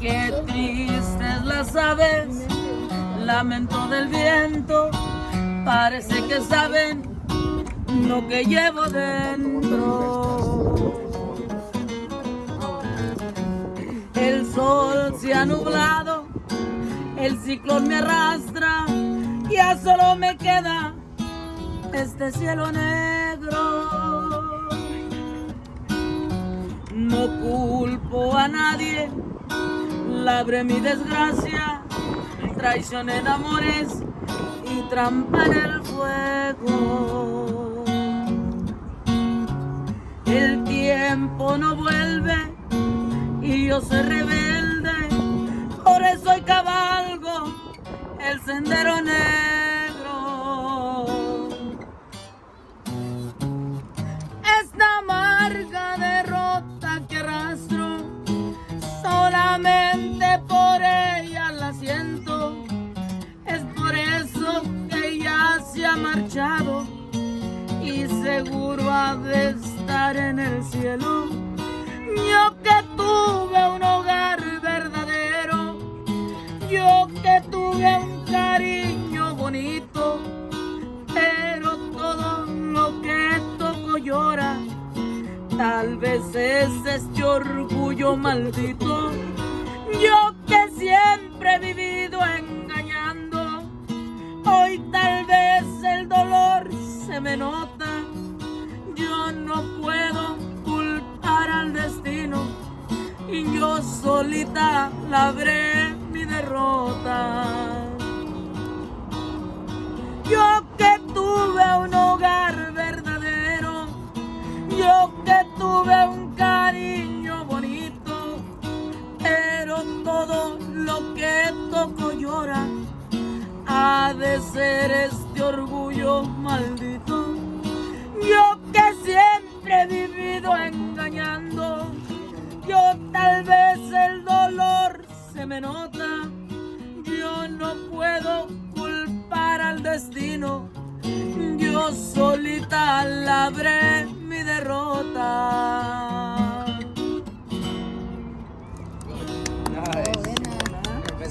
Qué tristes las aves, lamento del viento, parece que saben lo que llevo dentro. El sol se ha nublado, el ciclón me arrastra, ya solo me queda este cielo negro. No culpo a nadie, labré mi desgracia, traicioné de amores y trampa en el fuego. El tiempo no vuelve y yo soy rebelde, por eso hoy cabalgo el sendero negro. Marchado y seguro ha de estar en el cielo. Yo que tuve un hogar verdadero, yo que tuve un cariño bonito, pero todo lo que toco llora, tal vez es este orgullo maldito. Yo que siempre he vivido engañando, hoy se me nota. Yo no puedo culpar al destino y yo solita labré mi derrota. Yo que tuve un hogar verdadero, yo que tuve un cariño bonito, pero todo lo que toco llora, ha de ser orgullo maldito. Yo que siempre he vivido engañando, yo tal vez el dolor se me nota, yo no puedo culpar al destino, yo solita labré mi derrota.